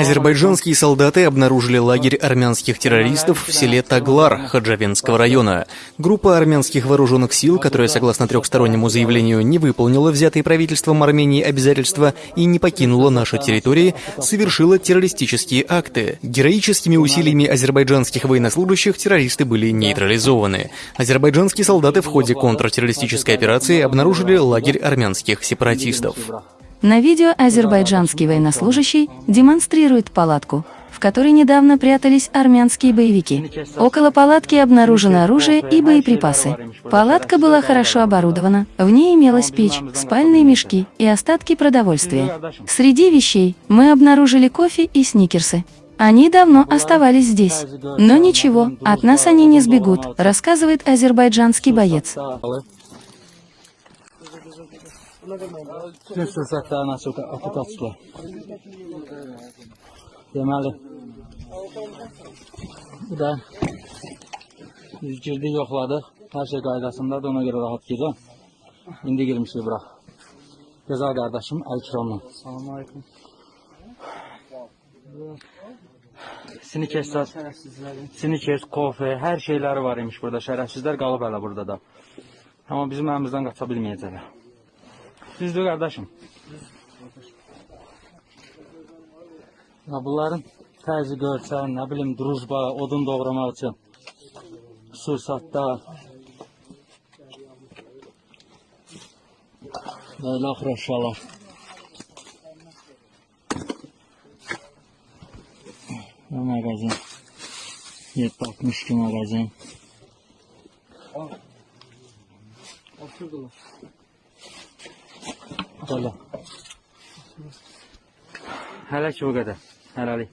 Азербайджанские солдаты обнаружили лагерь армянских террористов в селе Таглар Хаджавенского района. Группа армянских вооруженных сил, которая, согласно трехстороннему заявлению, не выполнила взятые правительством Армении обязательства и не покинула наши территории, совершила террористические акты. Героическими усилиями азербайджанских военнослужащих террористы были нейтрализованы. Азербайджанские солдаты в ходе контртеррористической операции обнаружили лагерь армянских сепаратистов. На видео азербайджанский военнослужащий демонстрирует палатку, в которой недавно прятались армянские боевики. Около палатки обнаружено оружие и боеприпасы. Палатка была хорошо оборудована, в ней имелась печь, спальные мешки и остатки продовольствия. Среди вещей мы обнаружили кофе и сникерсы. Они давно оставались здесь. Но ничего, от нас они не сбегут, рассказывает азербайджанский боец. Bütün fürsətlərini açıb atıb açdılar. Deməli, bu da biz girdik, yoxladıq. Şey qaydasındadır, ona görə rahat girirəm. İndi girmişik bura. Gözəl qardaşım Əlkiramla. Salam aleyküm. Snikers, Snikers, kofe, hər şeyləri var imiş burada. Şərəfsizlər qalıb hələ burada da. Amma bizim əlimizdən qaça bilməyəcəklər. Düzdür qardaşım. Ya bunların təzi görsən, nə bilim, drujba, odun doğramaq üçün. Sursatda. Böyle axıraşalar. Bu mağazin. 762 mağazin. Şuradalar. Valla. Hele ki bu kadar. Helalik.